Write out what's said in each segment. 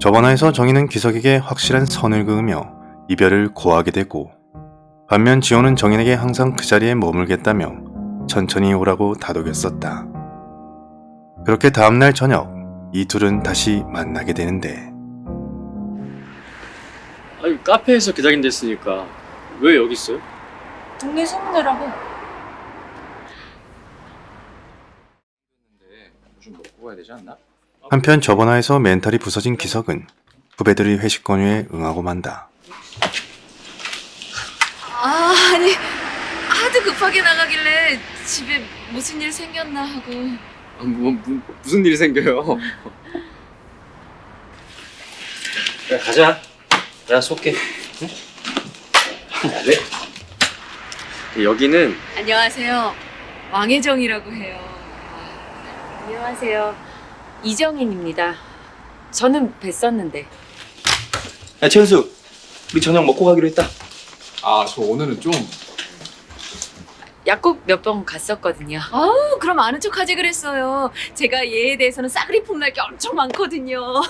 저번화에서 정희는 기석에게 확실한 선을 그으며 이별을 고하게 되고 반면 지호는 정인에게 항상 그 자리에 머물겠다며 천천히 오라고 다독였었다. 그렇게 다음날 저녁 이 둘은 다시 만나게 되는데 아니 카페에서 기다린댔으니까 왜 여기 있어요? 동네 소문내라고. 좀 먹고 가야 되지 않나? 한편 저번화에서 멘탈이 부서진 기석은 후배들의 회식 권유에 응하고 만다. 아, 아니 하도 급하게 나가길래 집에 무슨 일 생겼나 하고. 아, 뭐, 무, 무슨 일이 생겨요? 그래 가자 내가 쏠게 응? 네 여기는 안녕하세요. 왕혜정이라고 해요. 안녕하세요. 이정인입니다. 저는 뵀었는데. 야 최현수 우리 저녁 먹고 가기로 했다 아, 저 오늘은 좀 약국 몇 번 갔었거든요. 아우, 그럼 아는 척 하지 그랬어요. 제가 얘에 대해서는 싸그리 폼날 게 엄청 많거든요.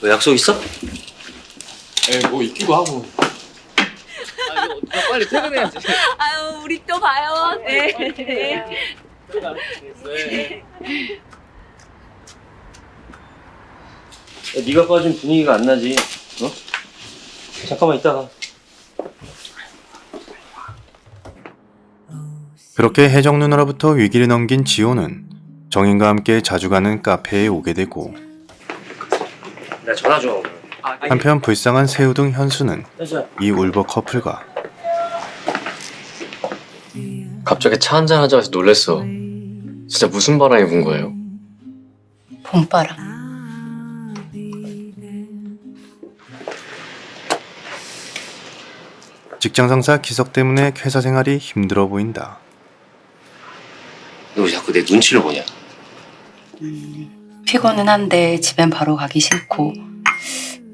너 약속 있어? 에, 뭐 있기도 하고 아 이거 빨리 퇴근해야지 아유, 우리 또 봐요. 네. 야, 네 가 빠진 분위기가 안 나지 어? 잠깐만 이따가 그렇게 혜정 누나로부터 위기를 넘긴 지호는 정인과 함께 자주 가는 카페에 오게 되고 나 전화 좀 한편 불쌍한 새우 등 현수는 여자 이 울버 커플과 갑자기 차 한잔 하자고 해서 놀랬어. 진짜 무슨 바람이 분 거예요? 봄바람. 직장 상사 기석 때문에 회사 생활이 힘들어 보인다. 너왜 자꾸 내 눈치를 보냐? 피곤은 한데 집엔 바로 가기 싫고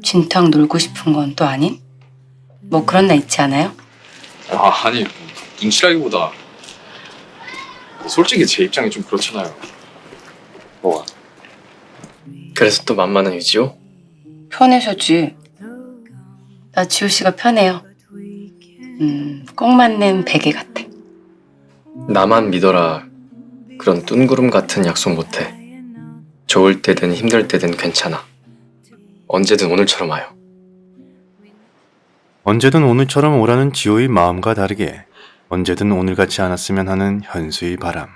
진탕 놀고 싶은 건 또 아닌? 뭐 그런 날 있지 않아요? 아, 아니 눈치라기보다 솔직히 제 입장이 좀 그렇잖아요 뭐가? 그래서 또 만만한 유지요? 편해서지. 나 지호 씨가 편해요. 음, 꼭 맞는 베개 같아. 나만 믿어라. 그런 뜬구름 같은 약속 못해. 좋을 때든 힘들 때든 괜찮아. 언제든 오늘처럼 와요. 언제든 오늘처럼 오라는 지호의 마음과 다르게 언제든 오늘 같지 않았으면 하는 현수의 바람.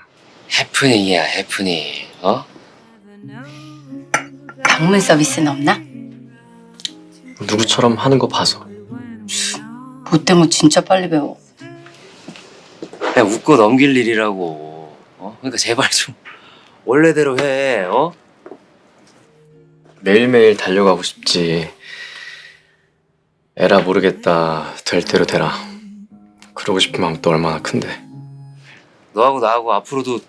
해프닝이야 해프닝 어? 방문 서비스는 없나? 누구처럼 하는 거 봐서. 뭐 때문에 진짜 빨리 배워. 야 웃고 넘길 일이라고 어? 그러니까 제발 좀 원래대로 해 어? 매일매일 달려가고 싶지. 에라 모르겠다. 될 대로 되라. 그러고 싶은 마음 또 얼마나 큰데. 너하고 나하고 앞으로도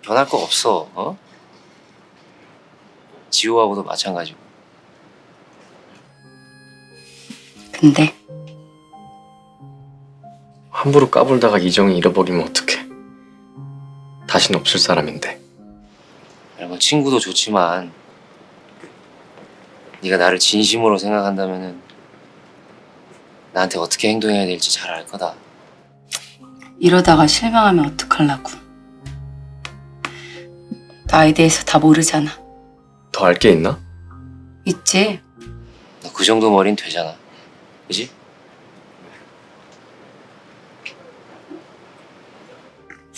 변할 거 없어 어? 지호하고도 마찬가지고 근데 함부로 까불다가 이정이 잃어버리면 어떡해. 다신 없을 사람인데. 아니, 뭐 친구도 좋지만 네가 나를 진심으로 생각한다면은 나한테 어떻게 행동해야 될지 잘 알 거다 이러다가 실망하면 어떡하려고. 나에 대해서 다 모르잖아. 더 알 게 있나? 있지? 너 그 정도 머린 되잖아 그지?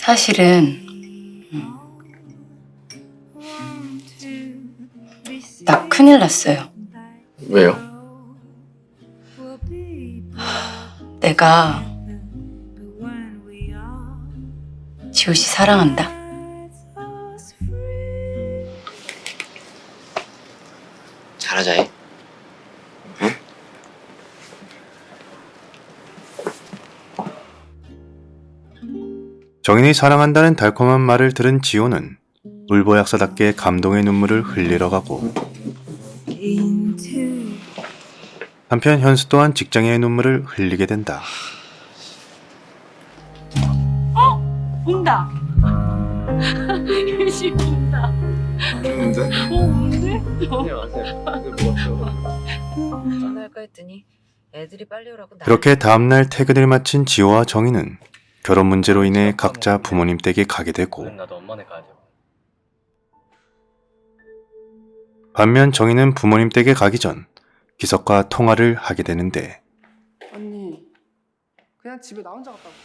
사실은 음, 나 큰일 났어요. 왜요? 내가 지호 씨 사랑한다. 정인이 사랑한다는 달콤한 말을 들은 지호는 울보 약사답게 감동의 눈물을 흘리러 가고 한편 현수 또한 직장의 눈물을 흘리게 된다. 어, 온대? 전화할까 했더니 애들이 빨리 오라고 나- 그렇게 다음날 퇴근을 마친 지호와 정희는 결혼 문제로 인해 각자 부모님 댁에 가게 되고. 반면 정희는 부모님 댁에 가기 전 기석과 통화를 하게 되는데 언니 그냥 집에 나 혼자 갔다 올게.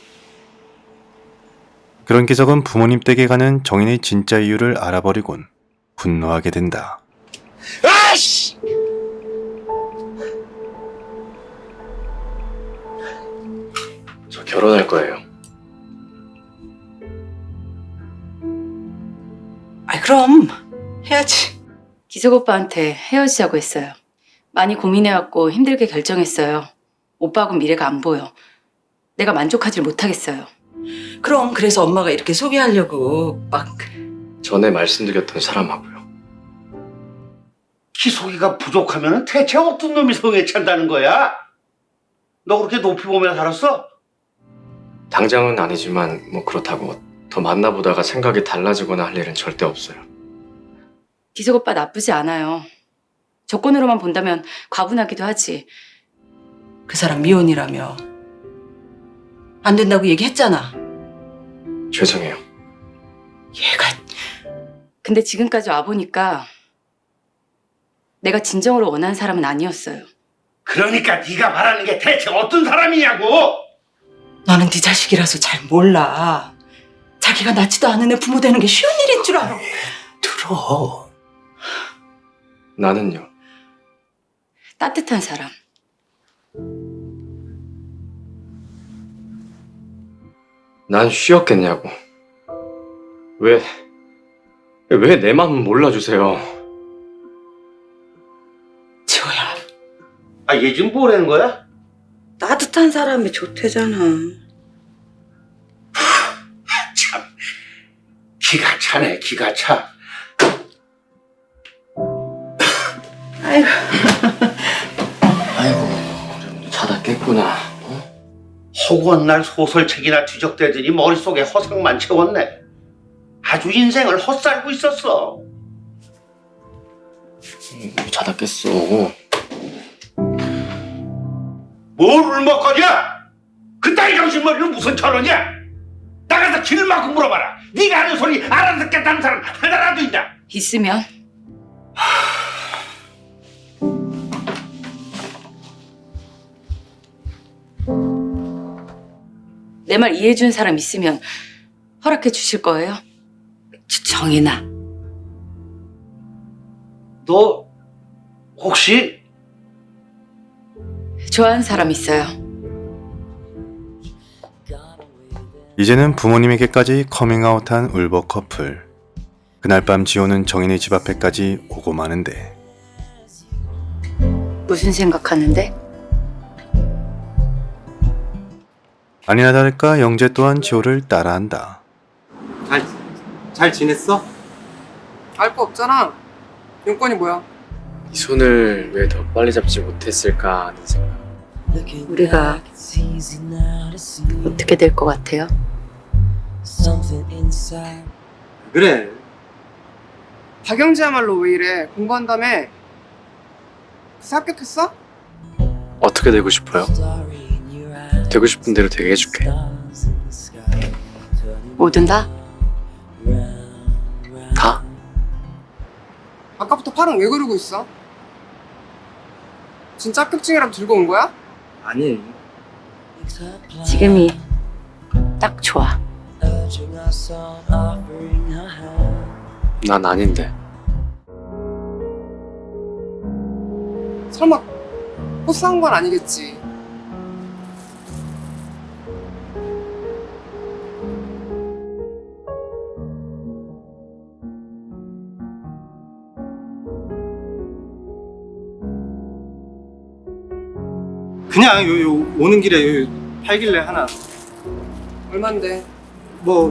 그런 기석은 부모님 댁에 가는 정인의 진짜 이유를 알아버리곤 분노하게 된다. 아씨! 저 결혼할 거예요. 그럼 해야지. 기석 오빠한테 헤어지자고 했어요. 많이 고민해왔고 힘들게 결정했어요. 오빠하고 미래가 안 보여. 내가 만족하질 못하겠어요. 그럼 그래서 엄마가 이렇게 소개하려고 막 전에 말씀드렸던 사람하고요. 기속이가 부족하면 대체 어떤 놈이 성에 찬다는 거야? 너 그렇게 높이 보며 살았어? 당장은 아니지만 뭐 그렇다고 더 만나보다가 생각이 달라지거나 할 일은 절대 없어요. 기석 오빠 나쁘지 않아요. 조건으로만 본다면 과분하기도 하지. 그 사람 미혼이라며 안 된다고 얘기했잖아. 죄송해요. 얘가 근데 지금까지 와보니까 내가 진정으로 원하는 사람은 아니었어요. 그러니까 네가 말하는 게 대체 어떤 사람이냐고! 너는 네 자식이라서 잘 몰라. 자기가 낳지도 않은 애 부모 되는 게 쉬운 일인 줄 알아. 들어. 나는요. 따뜻한 사람. 난 쉬었겠냐고. 왜, 왜 내 마음 몰라주세요. 지호야, 아, 얘 지금 뭐라는 거야? 따뜻한 사람이 좋대잖아. 기가 차네, 기가 차. 아이고, 자다 깼구나. 허구한 날 소설책이나 뒤적대더니 머릿속에 허상만 채웠네. 아주 인생을 헛살고 있었어. 음, 자다 깼어. 뭘 울먹거려? 그따위 정신머리는 무슨 철원이야? 나가서 길을 막고 물어봐라. 네가 하는 소리 알아듣겠다는 사람 하나라도 있냐? 있으면 내 말 이해해준 사람 있으면 허락해 주실 거예요? 정인아, 너 혹시 좋아하는 사람 있어요. 이제는 부모님에게까지 커밍아웃한 울버 커플. 그날 밤 지호는 정인의 집 앞에까지 오고 마는데 무슨 생각하는데? 아니나 다를까 영재 또한 지호를 따라한다. 잘, 잘 지냈어? 알 거 없잖아. 용건이 뭐야? 이 손을 왜 더 빨리 잡지 못했을까 하는 생각. 우리가 어떻게 될 것 같아요? 그래. 박영지야말로 왜 이래? 공부한다며? 그새 합격했어? 어떻게 되고 싶어요? 되고 싶은 대로 되게 해줄게. 뭐든 다? 다? 아까부터 팔은 왜 그러고 있어? 진짜 합격증이라도 들고 온 거야? 아니. 지금이 딱 좋아. 난 아닌데. 설마 꽃사온 건 아니겠지? 그냥 요, 요 오는 길에 요 팔길래 하나. 얼만데? 뭐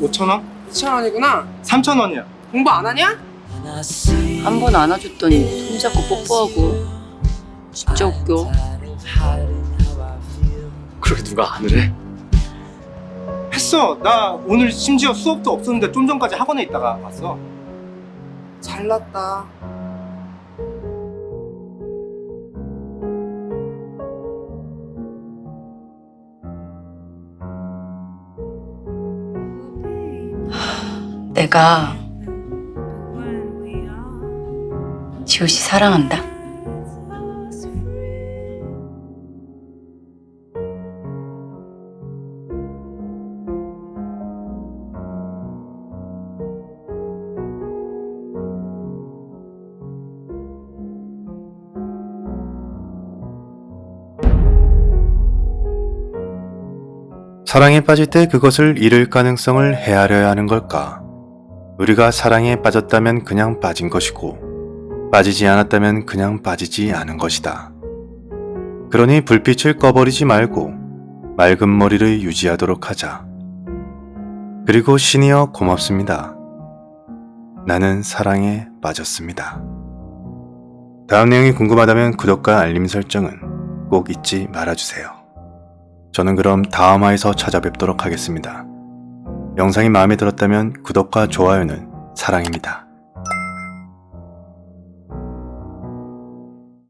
5천 원? 2천 원이구나. 3천 원이야. 공부 안 하냐? 한 번 안아줬더니 손잡고 뽀뽀하고 진짜 웃겨. 그렇게 누가 안을 해? 했어. 나 오늘 심지어 수업도 없었는데 좀 전까지 학원에 있다가 왔어. 잘났다. 내가 지호 씨 사랑한다. 사랑에 빠질 때 그것을 잃을 가능성을 헤아려야 하는 걸까? 우리가 사랑에 빠졌다면 그냥 빠진 것이고, 빠지지 않았다면 그냥 빠지지 않은 것이다. 그러니 불빛을 꺼버리지 말고, 맑은 머리를 유지하도록 하자. 그리고 신이여 고맙습니다. 나는 사랑에 빠졌습니다. 다음 내용이 궁금하다면 구독과 알림 설정은 꼭 잊지 말아주세요. 저는 그럼 다음 화에서 찾아뵙도록 하겠습니다. 영상이 마음에 들었다면 구독과 좋아요는 사랑입니다.